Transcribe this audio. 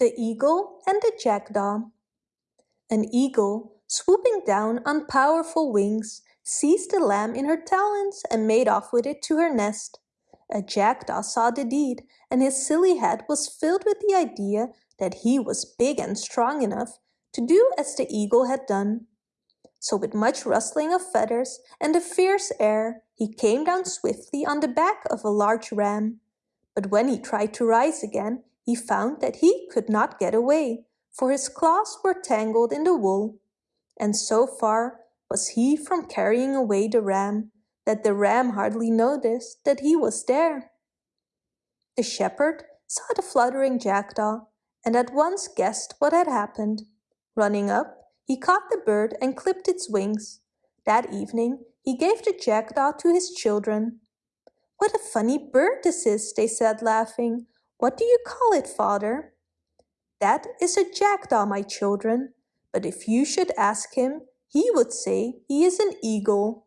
The Eagle and the Jackdaw An eagle, swooping down on powerful wings, seized the lamb in her talons and made off with it to her nest. A jackdaw saw the deed and his silly head was filled with the idea that he was big and strong enough to do as the eagle had done. So with much rustling of feathers and a fierce air, he came down swiftly on the back of a large ram. But when he tried to rise again, he found that he could not get away, for his claws were tangled in the wool. And so far was he from carrying away the ram, that the ram hardly noticed that he was there. The shepherd saw the fluttering jackdaw and at once guessed what had happened. Running up, he caught the bird and clipped its wings. That evening he gave the jackdaw to his children. What a funny bird this is, they said laughing. What do you call it, father? That is a jackdaw, my children, but if you should ask him, he would say he is an eagle.